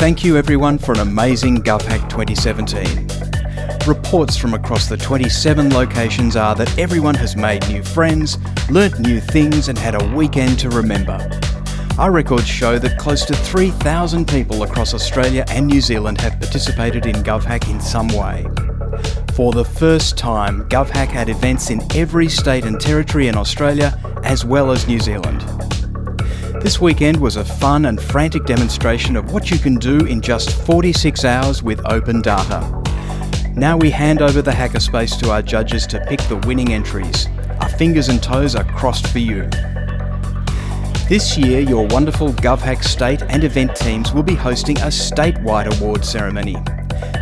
Thank you everyone for an amazing GovHack 2017. Reports from across the 27 locations are that everyone has made new friends, learnt new things and had a weekend to remember. Our records show that close to 3,000 people across Australia and New Zealand have participated in GovHack in some way. For the first time, GovHack had events in every state and territory in Australia as well as New Zealand. This weekend was a fun and frantic demonstration of what you can do in just 46 hours with open data. Now we hand over the hackerspace to our judges to pick the winning entries. Our fingers and toes are crossed for you. This year, your wonderful GovHack state and event teams will be hosting a statewide award ceremony.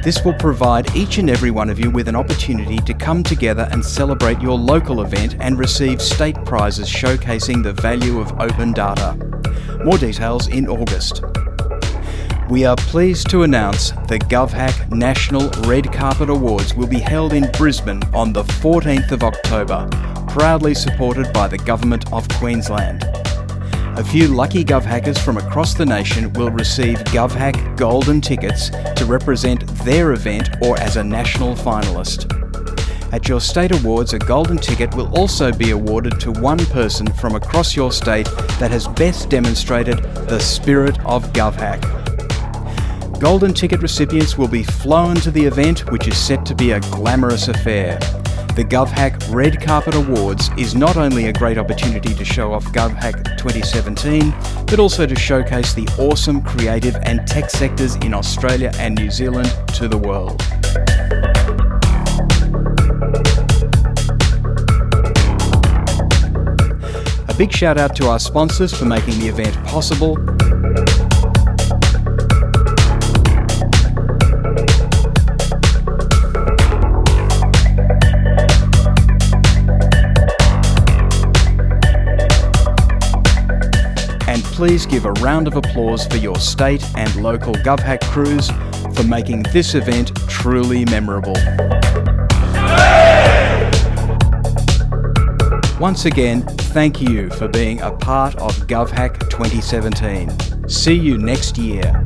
This will provide each and every one of you with an opportunity to come together and celebrate your local event and receive state prizes showcasing the value of open data. More details in August. We are pleased to announce the GovHack National Red Carpet Awards will be held in Brisbane on the 14th of October, proudly supported by the Government of Queensland. A few lucky GovHackers from across the nation will receive GovHack Golden tickets to represent their event or as a national finalist. At your state awards, a golden ticket will also be awarded to one person from across your state that has best demonstrated the spirit of GovHack. Golden ticket recipients will be flown to the event, which is set to be a glamorous affair. The GovHack Red Carpet Awards is not only a great opportunity to show off GovHack 2017, but also to showcase the awesome creative and tech sectors in Australia and New Zealand to the world. A big shout out to our sponsors for making the event possible. Please give a round of applause for your state and local GovHack crews for making this event truly memorable. Once again, thank you for being a part of GovHack 2017. See you next year.